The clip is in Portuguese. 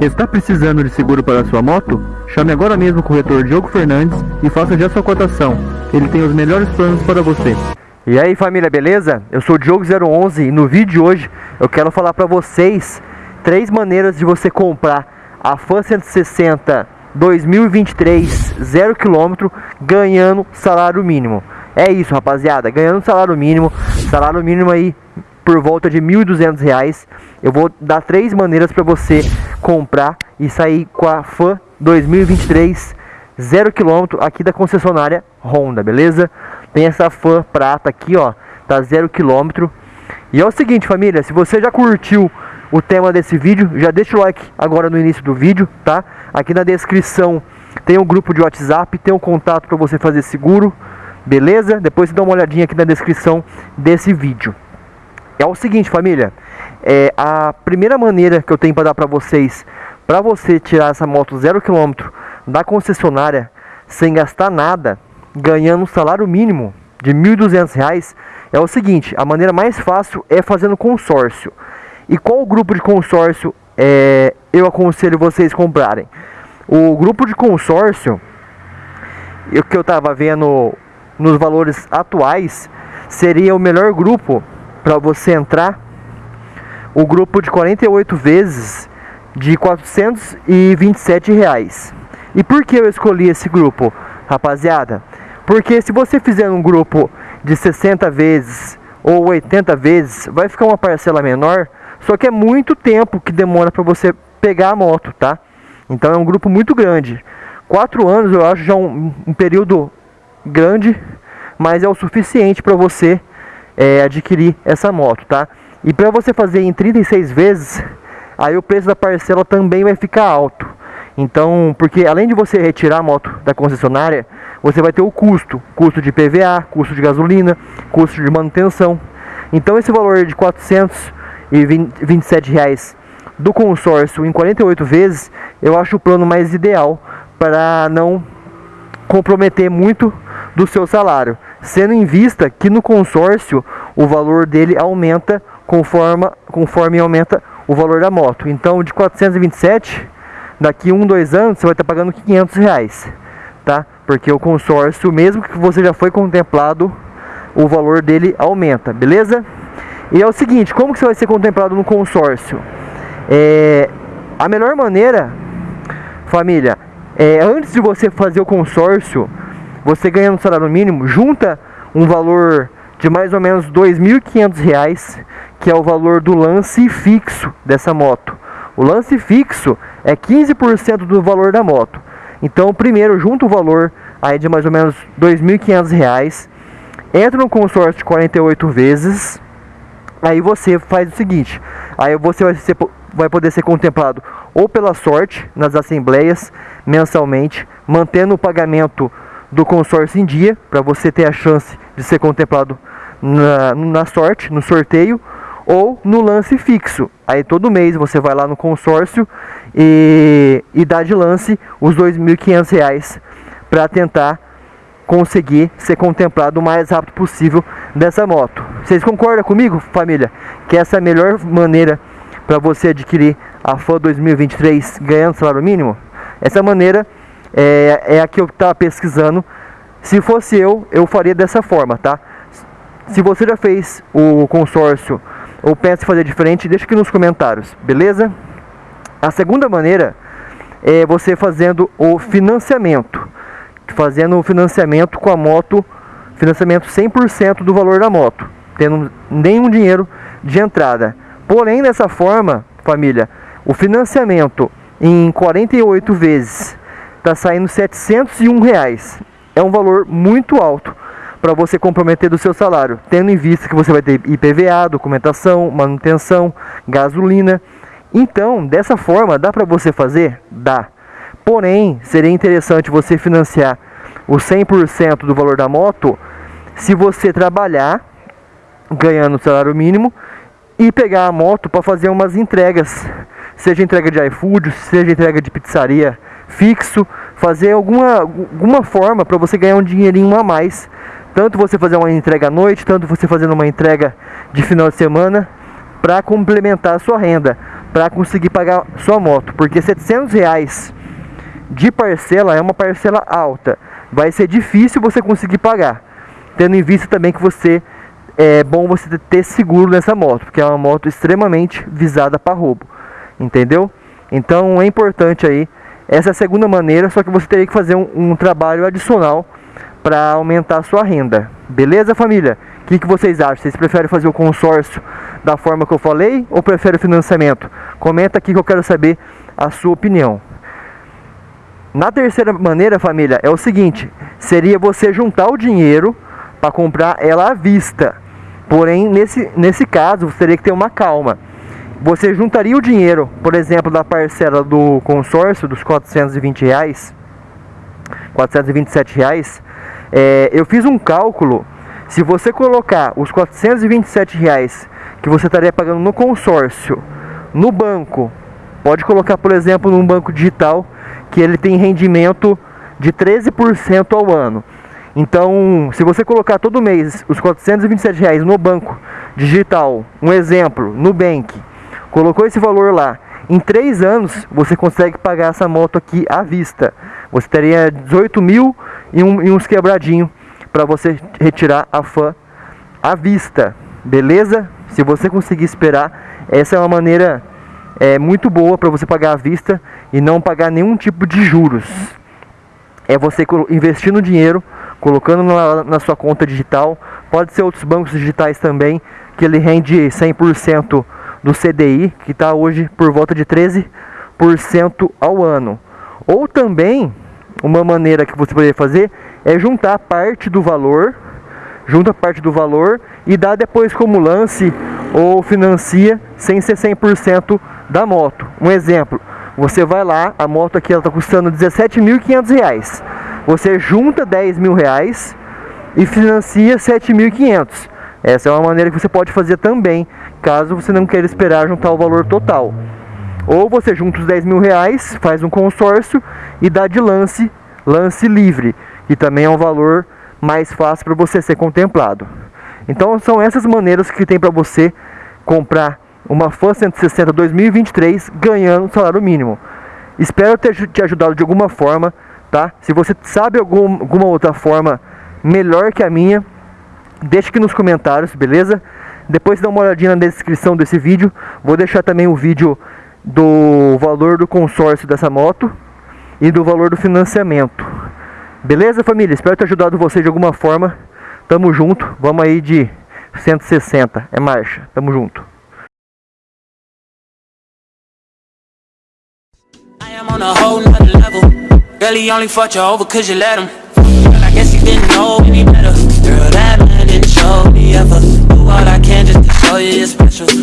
Está precisando de seguro para sua moto? Chame agora mesmo o corretor Diogo Fernandes e faça já sua cotação. Ele tem os melhores planos para você. E aí família, beleza? Eu sou o Diogo011 e no vídeo de hoje eu quero falar para vocês três maneiras de você comprar a Fan 160 2023 0 km ganhando salário mínimo. É isso, rapaziada, ganhando salário mínimo, salário mínimo aí por volta de R$ 1.200. Eu vou dar três maneiras para você comprar e sair com a Fan 2023 0 km aqui da concessionária Honda, beleza? Tem essa Fan prata aqui, ó, tá 0 km. E é o seguinte, família, se você já curtiu o tema desse vídeo, já deixa o like agora no início do vídeo, tá? Aqui na descrição tem um grupo de WhatsApp, tem um contato para você fazer seguro, beleza? Depois você dá uma olhadinha aqui na descrição desse vídeo. É o seguinte, família, é a primeira maneira que eu tenho para dar para vocês, para você tirar essa moto zero quilômetro da concessionária sem gastar nada, ganhando um salário mínimo de R$ 1.200, é o seguinte, a maneira mais fácil é fazendo consórcio. E qual grupo de consórcio é, eu aconselho vocês comprarem? O grupo de consórcio, o que eu estava vendo nos valores atuais, seria o melhor grupo para você entrar. O grupo de 48 vezes de 427 reais. E por que eu escolhi esse grupo, rapaziada? Porque se você fizer um grupo de 60 vezes ou 80 vezes, vai ficar uma parcela menor só que é muito tempo que demora para você pegar a moto, tá? Então é um grupo muito grande. Quatro anos eu acho já um, um período grande, mas é o suficiente para você é, adquirir essa moto, tá? E para você fazer em 36 vezes, aí o preço da parcela também vai ficar alto. Então, porque além de você retirar a moto da concessionária, você vai ter o custo, custo de PVA, custo de gasolina, custo de manutenção. Então esse valor de 400 e 27 reais do consórcio em 48 vezes, eu acho o plano mais ideal para não comprometer muito do seu salário, sendo em vista que no consórcio o valor dele aumenta conforme, conforme aumenta o valor da moto. Então, de 427, daqui um, dois anos, você vai estar pagando 500 reais, tá? Porque o consórcio, mesmo que você já foi contemplado, o valor dele aumenta, beleza? E é o seguinte, como que você vai ser contemplado no consórcio? É, a melhor maneira, família, é antes de você fazer o consórcio, você ganhando salário mínimo, junta um valor de mais ou menos R$ 2.500, que é o valor do lance fixo dessa moto. O lance fixo é 15% do valor da moto. Então, primeiro, junta o valor aí de mais ou menos R$ 2.500, entra no consórcio de 48 vezes, Aí você faz o seguinte, aí você vai, ser, vai poder ser contemplado ou pela sorte nas assembleias mensalmente, mantendo o pagamento do consórcio em dia, para você ter a chance de ser contemplado na, na sorte, no sorteio, ou no lance fixo. Aí todo mês você vai lá no consórcio e, e dá de lance os R$ 2.500 para tentar conseguir ser contemplado o mais rápido possível dessa moto. Vocês concordam comigo, família? Que essa é a melhor maneira para você adquirir a FAN 2023 ganhando salário mínimo? Essa maneira é, é a que eu estava pesquisando. Se fosse eu, eu faria dessa forma, tá? Se você já fez o consórcio ou pensa em fazer diferente, deixa aqui nos comentários, beleza? A segunda maneira é você fazendo o financiamento fazendo o financiamento com a moto, financiamento 100% do valor da moto, tendo nenhum dinheiro de entrada. Porém, dessa forma, família, o financiamento em 48 vezes está saindo 701 reais. É um valor muito alto para você comprometer do seu salário, tendo em vista que você vai ter IPVA, documentação, manutenção, gasolina. Então, dessa forma, dá para você fazer? Dá. Porém, seria interessante você financiar o 100% do valor da moto se você trabalhar ganhando salário mínimo e pegar a moto para fazer umas entregas, seja entrega de iFood, seja entrega de pizzaria fixo, fazer alguma, alguma forma para você ganhar um dinheirinho a mais. Tanto você fazer uma entrega à noite, tanto você fazendo uma entrega de final de semana para complementar a sua renda. para conseguir pagar sua moto, porque 700 reais de parcela é uma parcela alta, vai ser difícil você conseguir pagar, tendo em vista também que você é bom você ter seguro nessa moto, porque é uma moto extremamente visada para roubo, entendeu? Então é importante aí essa é a segunda maneira, só que você teria que fazer um, um trabalho adicional para aumentar a sua renda. Beleza, família? O que, que vocês acham? Vocês preferem fazer o consórcio da forma que eu falei ou preferem o financiamento? Comenta aqui que eu quero saber a sua opinião. Na terceira maneira, família, é o seguinte: seria você juntar o dinheiro para comprar ela à vista. Porém, nesse, nesse caso, você teria que ter uma calma você juntaria o dinheiro, por exemplo, da parcela do consórcio dos 420 reais, 427 reais, é, eu fiz um cálculo, se você colocar os 427 reais que você estaria pagando no consórcio, no banco, pode colocar, por exemplo, num banco digital, que ele tem rendimento de 13% ao ano. Então, se você colocar todo mês os 427 reais no banco digital, um exemplo, no Bank, colocou esse valor lá. Em três anos você consegue pagar essa moto aqui à vista. Você teria 18 mil e, um, e uns quebradinhos para você retirar a fã à vista. Beleza? Se você conseguir esperar, essa é uma maneira é, muito boa para você pagar à vista e não pagar nenhum tipo de juros. É você investindo dinheiro, colocando na, na sua conta digital. Pode ser outros bancos digitais também, que ele rende 100% do CDI, que está hoje por volta de 13% ao ano. Ou também, uma maneira que você poderia fazer é juntar parte do valor, junta parte do valor e dá depois como lance ou financia sem ser 100% da moto. Um exemplo, você vai lá, a moto aqui está custando 17.500 reais. Você junta 10 mil reais e financia 7.500. Essa é uma maneira que você pode fazer também caso você não queira esperar juntar o valor total. Ou você junta os 10 mil reais, faz um consórcio e dá de lance, lance livre, que também é um valor mais fácil para você ser contemplado. Então são essas maneiras que tem para você comprar uma Fan 160 2023 ganhando salário mínimo. Espero ter te ajudado de alguma forma, tá? Se você sabe algum, alguma outra forma melhor que a minha, Deixa aqui nos comentários, beleza? Depois dá uma olhadinha na descrição desse vídeo. Vou deixar também o vídeo do valor do consórcio dessa moto e do valor do financiamento. Beleza, família? Espero ter ajudado vocês de alguma forma. Tamo junto. Vamos aí de 160. É marcha. Tamo junto. on a whole nother level Girl, he only fought you over cause you let him Girl, I guess he didn't know any better Girl, that ever. Do what I can just to show you you're special